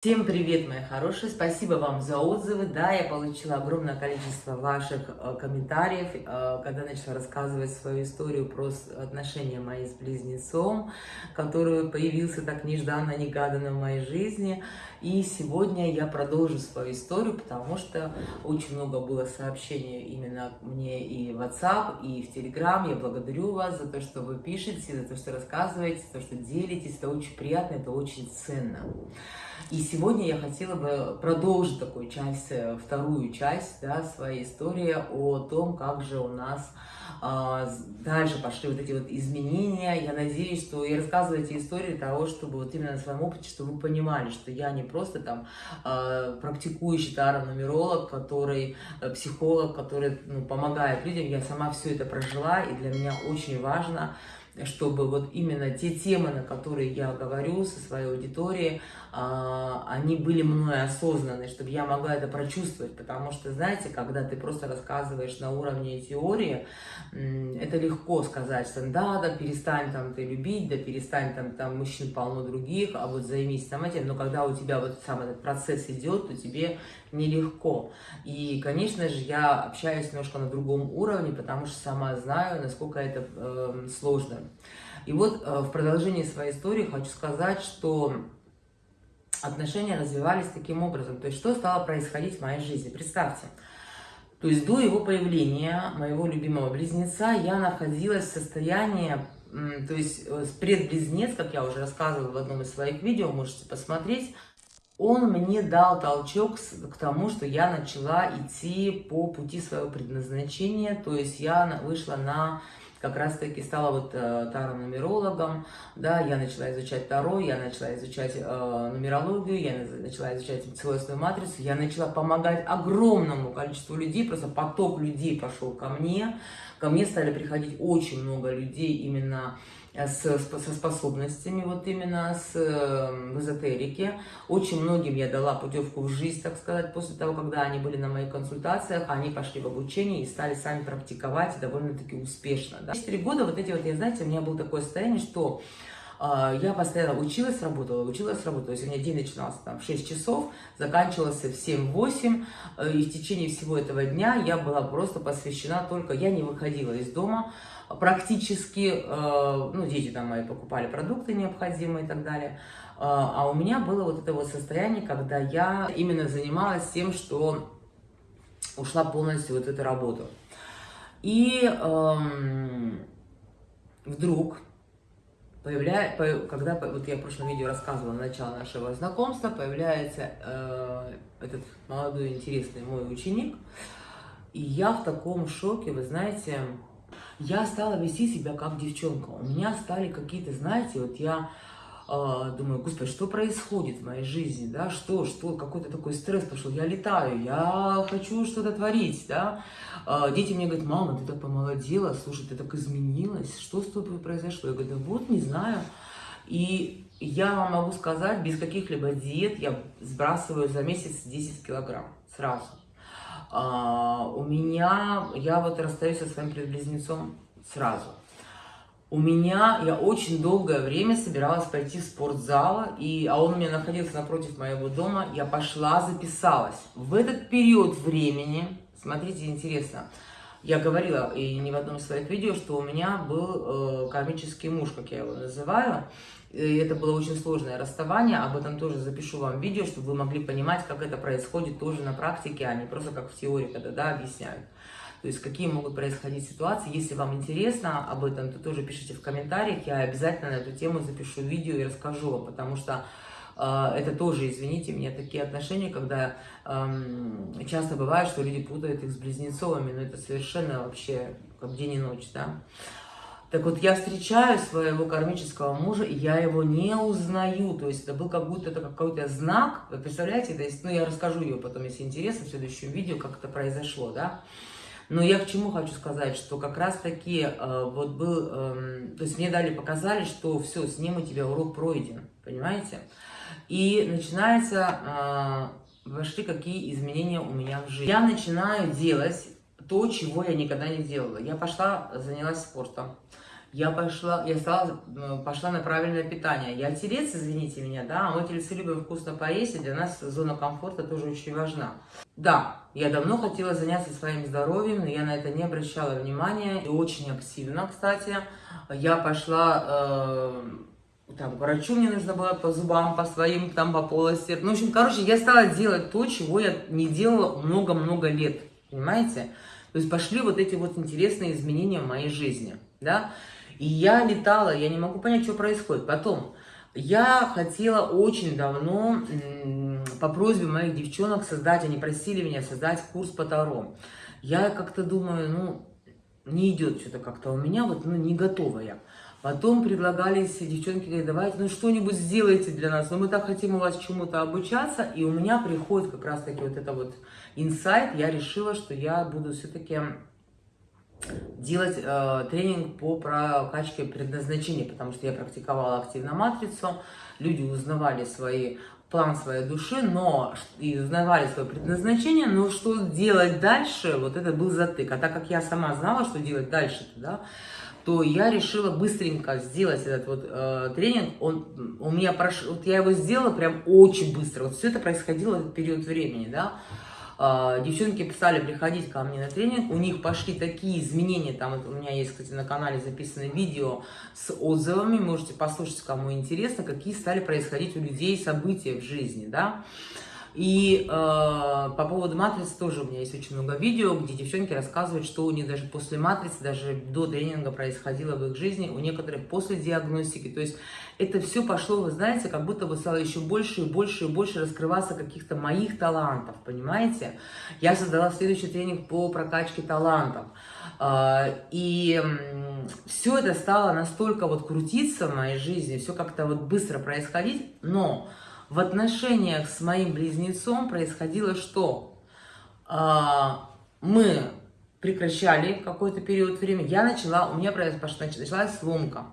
Всем привет, мои хорошие! Спасибо вам за отзывы. Да, я получила огромное количество ваших э, комментариев, э, когда начала рассказывать свою историю про отношения мои с близнецом, который появился так нежданно-негаданно в моей жизни. И сегодня я продолжу свою историю, потому что очень много было сообщений именно мне и в WhatsApp, и в Telegram. Я благодарю вас за то, что вы пишете, за то, что рассказываете, за то, что делитесь. Это очень приятно, это очень ценно. И сегодня я хотела бы продолжить такую часть, э, вторую часть да, своей истории о том, как же у нас а, дальше пошли вот эти вот изменения. Я надеюсь, что я рассказываю эти истории для того, чтобы вот именно на своем опыте, чтобы вы понимали, что я не просто там а, практикующий таро-нумеролог, который, э, психолог, который ну, помогает людям. Я сама все это прожила, и для меня очень важно, чтобы вот именно те темы, на которые я говорю со своей аудиторией, а, они были мной осознаны, чтобы я могла это прочувствовать, потому что, знаете, когда ты просто рассказываешь на уровне теории, это легко сказать, что да, да, перестань там ты любить, да, перестань там, там мужчин полно других, а вот займись там этим, но когда у тебя вот сам этот процесс идет, то тебе нелегко. И, конечно же, я общаюсь немножко на другом уровне, потому что сама знаю, насколько это э, сложно. И вот э, в продолжении своей истории хочу сказать, что отношения развивались таким образом. То есть, что стало происходить в моей жизни? Представьте, то есть до его появления, моего любимого близнеца, я находилась в состоянии, то есть э, предблизнец, как я уже рассказывала в одном из своих видео, можете посмотреть, он мне дал толчок к тому, что я начала идти по пути своего предназначения, то есть я вышла на как раз-таки стала вот э, таро-нумерологом, да, я начала изучать таро, я начала изучать э, нумерологию, я начала изучать целостную матрицу, я начала помогать огромному количеству людей, просто поток людей пошел ко мне, ко мне стали приходить очень много людей именно с, со способностями, вот именно с, э, в эзотерике. Очень многим я дала путевку в жизнь, так сказать, после того, когда они были на моих консультациях, они пошли в обучение и стали сами практиковать довольно-таки успешно. Да. Четыре года вот эти вот, я знаете, у меня было такое состояние, что э, я постоянно училась, работала, училась, работала. То есть у меня день начинался там в 6 часов, заканчивался в 7-8. Э, и в течение всего этого дня я была просто посвящена только... Я не выходила из дома, практически, э, ну, дети там мои покупали продукты необходимые и так далее, э, а у меня было вот это вот состояние, когда я именно занималась тем, что ушла полностью вот эту работу. И эм, вдруг, появляя, когда, вот я в прошлом видео рассказывала начало нашего знакомства, появляется э, этот молодой интересный мой ученик, и я в таком шоке, вы знаете, я стала вести себя как девчонка. У меня стали какие-то, знаете, вот я думаю, господи, что происходит в моей жизни, да, что, что, какой-то такой стресс пошел, я летаю, я хочу что-то творить, да. Э, дети мне говорят, мама, ты так помолодела, слушай, ты так изменилась, что с тобой произошло? Я говорю, да вот, не знаю. И я вам могу сказать, без каких-либо диет я сбрасываю за месяц 10 килограмм сразу. А, у меня, я вот расстаюсь со своим близнецом сразу. У меня, я очень долгое время собиралась пойти в спортзал, и, а он у меня находился напротив моего дома, я пошла, записалась. В этот период времени, смотрите, интересно, я говорила и не в одном из своих видео, что у меня был э, кармический муж, как я его называю, и это было очень сложное расставание, об этом тоже запишу вам видео, чтобы вы могли понимать, как это происходит тоже на практике, а не просто как в теории, когда да, объясняют. То есть какие могут происходить ситуации. Если вам интересно об этом, то тоже пишите в комментариях, я обязательно на эту тему запишу видео и расскажу вам, потому что э, это тоже, извините, мне такие отношения, когда э, часто бывает, что люди путают их с близнецовыми, но это совершенно вообще как день и ночь, да. Так вот, я встречаю своего кармического мужа, и я его не узнаю. То есть это был как будто это какой-то знак. Вы представляете? То есть, ну, я расскажу ее потом, если интересно, в следующем видео, как это произошло, да. Но я к чему хочу сказать, что как раз-таки э, вот был, э, то есть мне дали, показали, что все, с ним у тебя урок пройден, понимаете? И начинается, э, вошли какие изменения у меня в жизни. Я начинаю делать то, чего я никогда не делала. Я пошла, занялась спортом. Я пошла, я стала, э, пошла на правильное питание. Я телец, извините меня, да, а мы тельцы любим вкусно поесть, и для нас зона комфорта тоже очень важна. Да, я давно хотела заняться своим здоровьем, но я на это не обращала внимания, и очень активно, кстати. Я пошла... Э, там, к врачу мне нужно было по зубам, по своим, там, по полости. Ну, в общем, короче, я стала делать то, чего я не делала много-много лет, понимаете? То есть пошли вот эти вот интересные изменения в моей жизни, да? И я летала, я не могу понять, что происходит. Потом, я хотела очень давно по просьбе моих девчонок создать, они просили меня создать курс по Таро. Я как-то думаю, ну, не идет что-то как-то у меня, вот, ну, не готова я. Потом предлагались девчонки, говорят, давайте, ну, что-нибудь сделайте для нас, ну, мы так хотим у вас чему-то обучаться, и у меня приходит как раз-таки вот это вот инсайт, я решила, что я буду все-таки делать э, тренинг по прокачке предназначения, потому что я практиковала активно матрицу, люди узнавали свои план своей души, но и узнавали свое предназначение, но что делать дальше, вот это был затык. А так как я сама знала, что делать дальше, да, то я решила быстренько сделать этот вот э, тренинг. Он у меня прошел, вот я его сделала прям очень быстро. Вот все это происходило в период времени, да. А, девчонки писали приходить ко мне на тренинг, у них пошли такие изменения, там у меня есть, кстати, на канале записано видео с отзывами, можете послушать, кому интересно, какие стали происходить у людей события в жизни, да. И э, по поводу матрицы тоже у меня есть очень много видео, где девчонки рассказывают, что у них даже после матрицы, даже до тренинга происходило в их жизни, у некоторых после диагностики. То есть это все пошло, вы знаете, как будто бы стало еще больше и больше и больше раскрываться каких-то моих талантов, понимаете? Я создала следующий тренинг по прокачке талантов. Э, и все это стало настолько вот крутиться в моей жизни, все как-то вот быстро происходить, но в отношениях с моим близнецом происходило что? А, мы прекращали какой-то период времени, я начала, у меня началась сломка.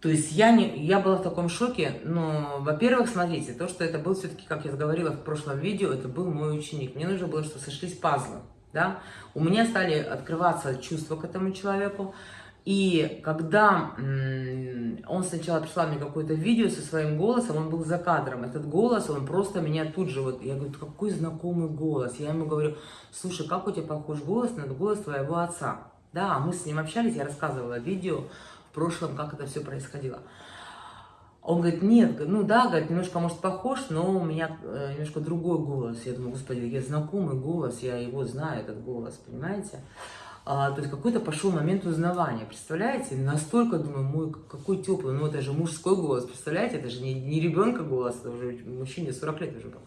То есть я, не, я была в таком шоке, но, во-первых, смотрите, то, что это был все-таки, как я говорила в прошлом видео, это был мой ученик. Мне нужно было, чтобы сошлись пазлы, да. У меня стали открываться чувства к этому человеку, и когда он сначала прислал мне какое-то видео со своим голосом, он был за кадром. Этот голос, он просто меня тут же, вот, я говорю, какой знакомый голос. Я ему говорю, слушай, как у тебя похож голос на голос твоего отца? Да, мы с ним общались, я рассказывала видео в прошлом, как это все происходило. Он говорит, нет, ну да, говорит, немножко, может, похож, но у меня э, немножко другой голос. Я думаю, господи, я знакомый голос, я его знаю, этот голос, понимаете? А, то есть какой-то пошел момент узнавания, представляете? Настолько, думаю, мой какой теплый, ну это же мужской голос, представляете? Это же не, не ребенка голос, это уже мужчине 40 лет уже был.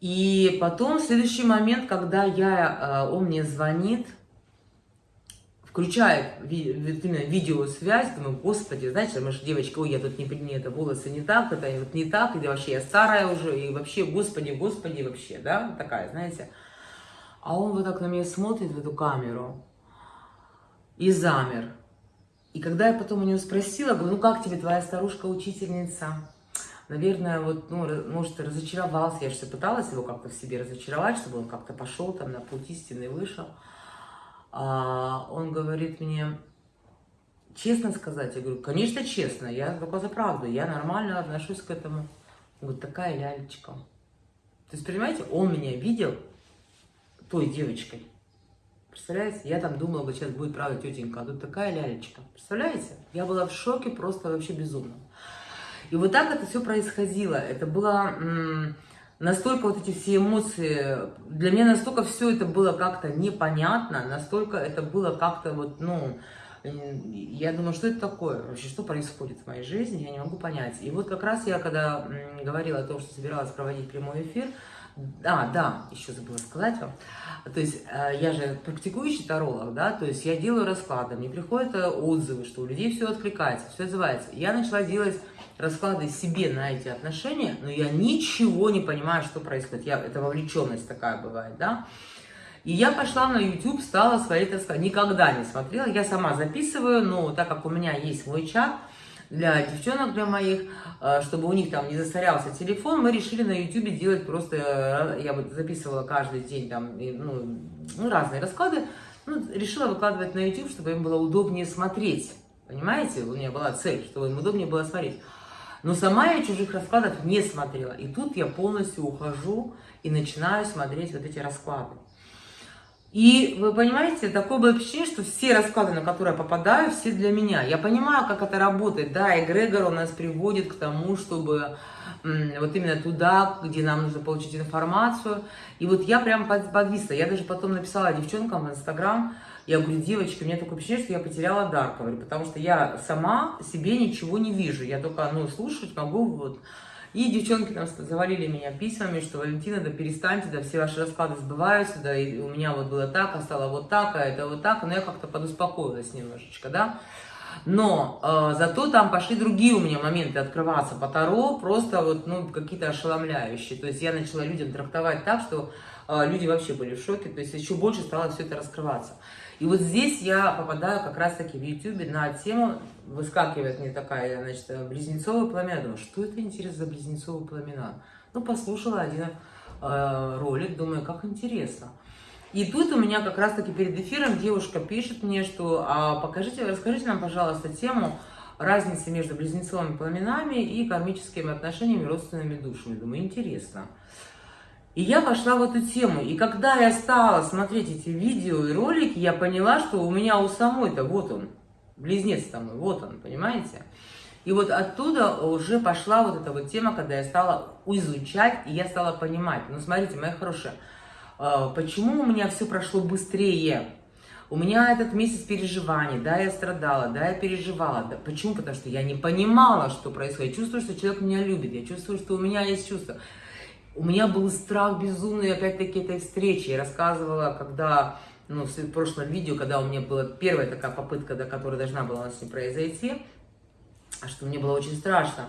И потом, следующий момент, когда я, а, он мне звонит, включает именно видеосвязь, думаю, господи, знаете, мы же девочка, ой, я тут не, не это, волосы не так, это вот не так, и вообще я старая уже, и вообще, господи, господи, вообще, да, такая, знаете. А он вот так на меня смотрит в эту камеру и замер. И когда я потом у него спросила, говорю, ну как тебе твоя старушка-учительница? Наверное, вот, ну, может, разочаровался. Я же пыталась его как-то в себе разочаровать, чтобы он как-то пошел там на путь истины вышел. А он говорит мне, честно сказать, я говорю, конечно, честно, я только за правду, я нормально отношусь к этому. Он говорит, такая лялечка. То есть, понимаете, он меня видел той девочкой. Представляете? Я там думала, вот сейчас будет, правда, тетенька, а тут такая лялечка. Представляете? Я была в шоке просто вообще безумно. И вот так это все происходило. Это было настолько вот эти все эмоции, для меня настолько все это было как-то непонятно, настолько это было как-то вот, ну, я думаю, что это такое, вообще, что происходит в моей жизни, я не могу понять. И вот как раз я, когда говорила о том, что собиралась проводить прямой эфир, а, да, еще забыла сказать вам. То есть э, я же практикующий таролог, да, то есть я делаю расклады, мне приходят э, отзывы, что у людей все откликается, все отзывается. Я начала делать расклады себе на эти отношения, но я ничего не понимаю, что происходит. Я, это вовлеченность такая бывает, да. И я пошла на YouTube, стала свои, так сказать, никогда не смотрела, я сама записываю, но так как у меня есть мой чат, для девчонок, для моих, э, чтобы у них там не засорялся телефон, мы решили на YouTube делать просто, э, я вот записывала каждый день там, ну, ну разные расклады, ну, решила выкладывать на YouTube, чтобы им было удобнее смотреть. Понимаете, у меня была цель, чтобы им удобнее было смотреть. Но сама я чужих раскладов не смотрела. И тут я полностью ухожу и начинаю смотреть вот эти расклады. И вы понимаете, такое было впечатление, что все расклады, на которые я попадаю, все для меня. Я понимаю, как это работает. Да, эгрегор у нас приводит к тому, чтобы вот именно туда, где нам нужно получить информацию. И вот я прям подвисла. Я даже потом написала девчонкам в Инстаграм, я говорю, девочки, у меня такое впечатление, что я потеряла дар, говорю, потому что я сама себе ничего не вижу. Я только, ну, слушать могу, вот. И девчонки там завалили меня письмами, что Валентина, да перестаньте, да все ваши расклады сбываются, да и у меня вот было так, а стало вот так, а это вот так, но я как-то подуспокоилась немножечко, да. Но э, зато там пошли другие у меня моменты открываться по Таро, просто вот, ну, какие-то ошеломляющие. То есть я начала людям трактовать так, что люди вообще были в шоке, то есть еще больше стало все это раскрываться. И вот здесь я попадаю как раз-таки в YouTube на тему, выскакивает мне такая, значит, близнецовые пламена. Думаю, что это интересно за близнецовые пламена? Ну, послушала один э, ролик, думаю, как интересно. И тут у меня как раз-таки перед эфиром девушка пишет мне, что а, покажите, расскажите нам, пожалуйста, тему разницы между близнецовыми пламенами и кармическими отношениями родственными душами. Думаю, интересно. И я пошла в эту тему. И когда я стала смотреть эти видео и ролики, я поняла, что у меня у самой-то вот он, близнец там, вот он, понимаете? И вот оттуда уже пошла вот эта вот тема, когда я стала изучать, и я стала понимать. Ну, смотрите, моя хорошая, а, почему у меня все прошло быстрее? У меня этот месяц переживаний, да, я страдала, да, я переживала. Да. Почему? Потому что я не понимала, что происходит. Я чувствую, что человек меня любит, я чувствую, что у меня есть чувство. У меня был страх безумный, опять-таки, этой встречи. Я рассказывала, когда, ну, в прошлом видео, когда у меня была первая такая попытка, да, которая должна была у нас не произойти, что мне было очень страшно.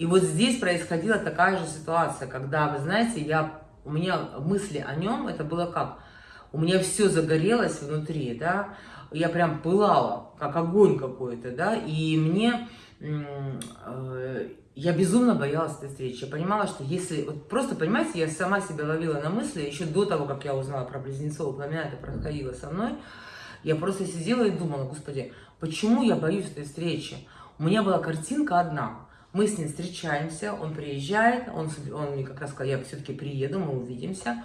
И вот здесь происходила такая же ситуация, когда, вы знаете, я у меня мысли о нем, это было как? У меня все загорелось внутри, да, я прям пылала, как огонь какой-то, да, и мне, я безумно боялась этой встречи. Я понимала, что если, вот просто, понимаете, я сама себя ловила на мысли, еще до того, как я узнала про близнецов, пламя, это происходило со мной, я просто сидела и думала, господи, почему я боюсь этой встречи? У меня была картинка одна, мы с ним встречаемся, он приезжает, он, он мне как раз сказал, я все-таки приеду, мы увидимся.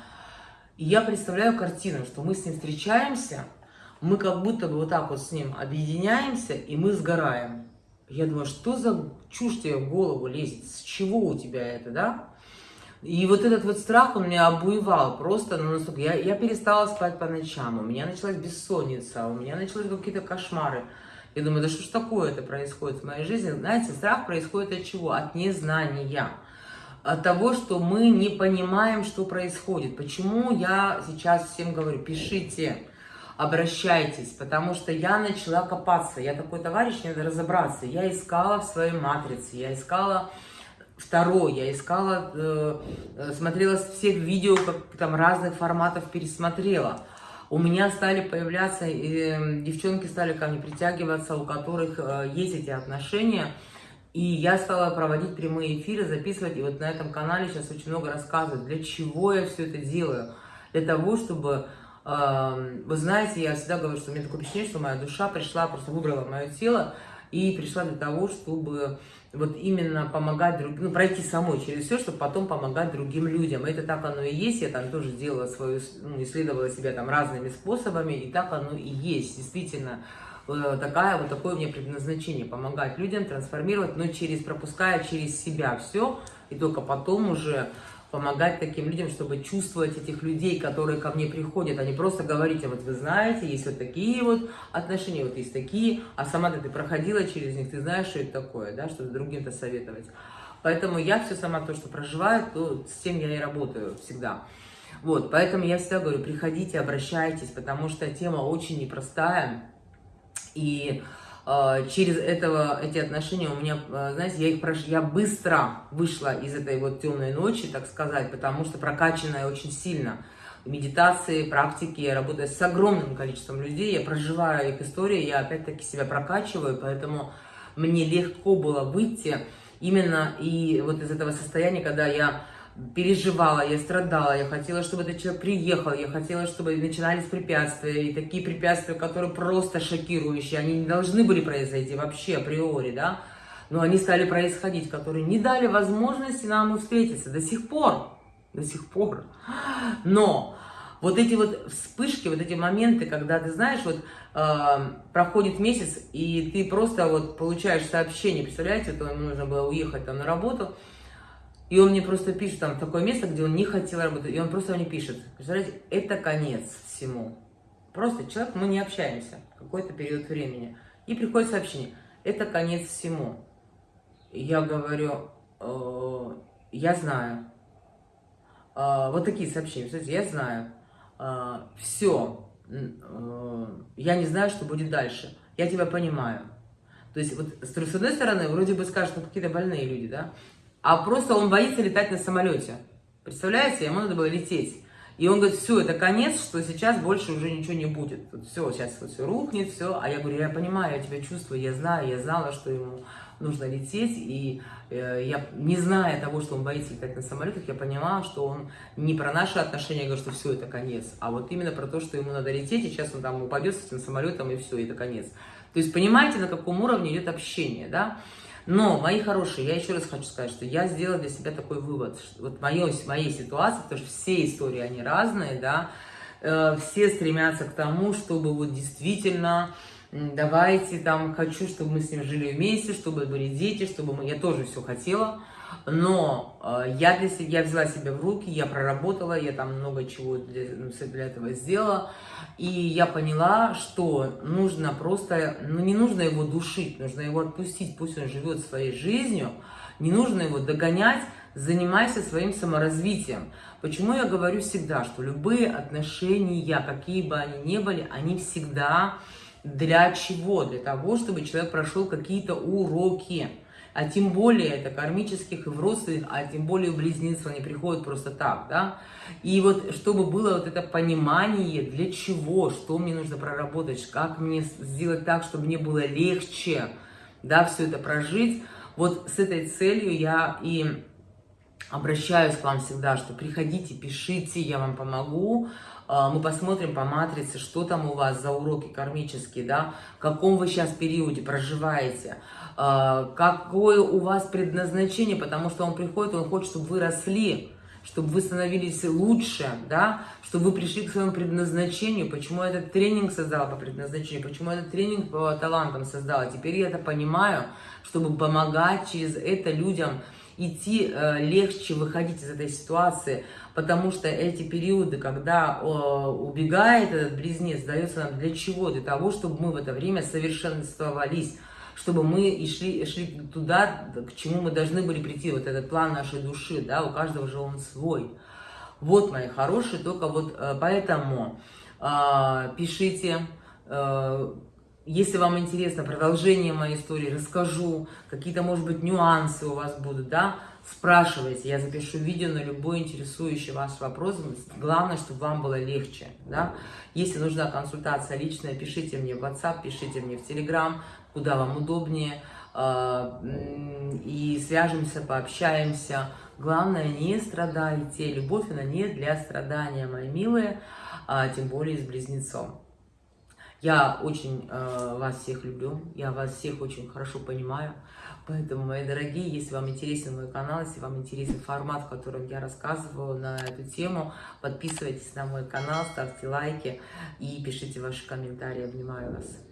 И я представляю картину, что мы с ним встречаемся, мы как будто бы вот так вот с ним объединяемся, и мы сгораем. Я думаю, что за чушь тебе в голову лезет, с чего у тебя это, да? И вот этот вот страх, он меня обуевал просто, ну, настолько, я, я перестала спать по ночам, у меня началась бессонница, у меня начались какие-то кошмары. Я думаю, да что ж такое это происходит в моей жизни? Знаете, страх происходит от чего? От незнания. От того, что мы не понимаем, что происходит. Почему я сейчас всем говорю, пишите, обращайтесь, потому что я начала копаться. Я такой товарищ, надо разобраться. Я искала в своей матрице, я искала второй, я искала, э, э смотрела всех видео, как там разных форматов пересмотрела у меня стали появляться, э, девчонки стали ко мне притягиваться, у которых э, есть эти отношения. И я стала проводить прямые эфиры, записывать. И вот на этом канале сейчас очень много рассказывать, для чего я все это делаю. Для того, чтобы... Вы знаете, я всегда говорю, что у меня такое впечатление, что моя душа пришла, просто выбрала мое тело и пришла для того, чтобы вот именно помогать другим, ну, пройти самой через все, чтобы потом помогать другим людям. Это так оно и есть, я там тоже делала свою, ну, исследовала себя там разными способами, и так оно и есть, действительно. Э, такая, вот такое у меня предназначение, помогать людям, трансформировать, но через, пропуская через себя все, и только потом уже помогать таким людям, чтобы чувствовать этих людей, которые ко мне приходят, а не просто говорить, вот вы знаете, есть вот такие вот отношения, вот есть такие, а сама ты проходила через них, ты знаешь, что это такое, да, чтобы другим-то советовать. Поэтому я все сама то, что проживаю, то с тем я и работаю всегда. Вот, поэтому я всегда говорю, приходите, обращайтесь, потому что тема очень непростая, и через этого, эти отношения у меня, а, знаете, я их прош... я быстро вышла из этой вот темной ночи, так сказать, потому что прокачанная очень сильно. Медитации, практики, я работаю с огромным количеством людей, я проживаю их истории, я опять-таки себя прокачиваю, поэтому мне легко было выйти именно и вот из этого состояния, когда я переживала, я страдала, я хотела, чтобы этот человек приехал, я хотела, чтобы начинались препятствия, и такие препятствия, которые просто шокирующие, они не должны были произойти вообще априори, да, но они стали происходить, которые не дали возможности нам встретиться до сих пор, до сих пор. Но вот эти вот вспышки, вот эти моменты, когда ты знаешь, вот э, проходит месяц, и ты просто вот получаешь сообщение, представляете, то ему нужно было уехать там на работу, и он мне просто пишет там такое место, где он не хотел работать, и он просто мне пишет, представляете, это конец всему. Просто человек, мы не общаемся какой-то период времени. И приходит сообщение, это конец всему. Я говорю, э, я знаю. Э, вот такие сообщения, кстати, я знаю. Э, все, э, я не знаю, что будет дальше. Я тебя понимаю. То есть, вот с одной стороны, вроде бы скажут, ну какие-то больные люди, да? А просто он боится летать на самолете. Представляете, ему надо было лететь. И он говорит, все, это конец, что сейчас больше уже ничего не будет. Вот все, сейчас вот все рухнет, все. А я говорю, я понимаю, я тебя чувствую, я знаю, я знала, что ему нужно лететь. И э, я, не зная того, что он боится летать на самолетах, я понимала, что он не про наши отношения говорит, что все, это конец. А вот именно про то, что ему надо лететь, и сейчас он там упадет с этим самолетом, и все, это конец. То есть понимаете, на каком уровне идет общение, да? Но, мои хорошие, я еще раз хочу сказать, что я сделала для себя такой вывод. Что вот моё, моей ситуации, потому что все истории, они разные, да, э, все стремятся к тому, чтобы вот действительно давайте там, хочу, чтобы мы с ним жили вместе, чтобы были дети, чтобы мы, я тоже все хотела, но э, я для себя, я взяла себя в руки, я проработала, я там много чего для, для этого сделала, и я поняла, что нужно просто, ну не нужно его душить, нужно его отпустить, пусть он живет своей жизнью, не нужно его догонять, занимайся своим саморазвитием. Почему я говорю всегда, что любые отношения, какие бы они ни были, они всегда для чего? Для того, чтобы человек прошел какие-то уроки а тем более это кармических и в родственных, а тем более в близнецов они приходят просто так, да. И вот чтобы было вот это понимание, для чего, что мне нужно проработать, как мне сделать так, чтобы мне было легче, да, все это прожить, вот с этой целью я и обращаюсь к вам всегда, что приходите, пишите, я вам помогу, мы посмотрим по матрице, что там у вас за уроки кармические, да, в каком вы сейчас периоде проживаете, а, какое у вас предназначение, потому что он приходит, он хочет, чтобы вы росли, чтобы вы становились лучше, да, чтобы вы пришли к своему предназначению, почему этот тренинг создала по предназначению, почему этот тренинг по талантам создала. Теперь я это понимаю, чтобы помогать через это людям идти э, легче, выходить из этой ситуации, потому что эти периоды, когда э, убегает этот близнец, дается нам для чего? Для того, чтобы мы в это время совершенствовались, чтобы мы и шли, шли туда, к чему мы должны были прийти, вот этот план нашей души, да, у каждого же он свой. Вот, мои хорошие, только вот э, поэтому э, пишите, э, если вам интересно продолжение моей истории, расскажу, какие-то, может быть, нюансы у вас будут, да, спрашивайте, я запишу видео на любой интересующий ваш вопрос, главное, чтобы вам было легче, да. Если нужна консультация личная, пишите мне в WhatsApp, пишите мне в Telegram, куда вам удобнее, а, и свяжемся, пообщаемся. Главное, не страдайте. Любовь, она не для страдания, мои милые, а тем более с близнецом. Я очень э, вас всех люблю, я вас всех очень хорошо понимаю. Поэтому, мои дорогие, если вам интересен мой канал, если вам интересен формат, в котором я рассказываю на эту тему, подписывайтесь на мой канал, ставьте лайки и пишите ваши комментарии. Обнимаю вас.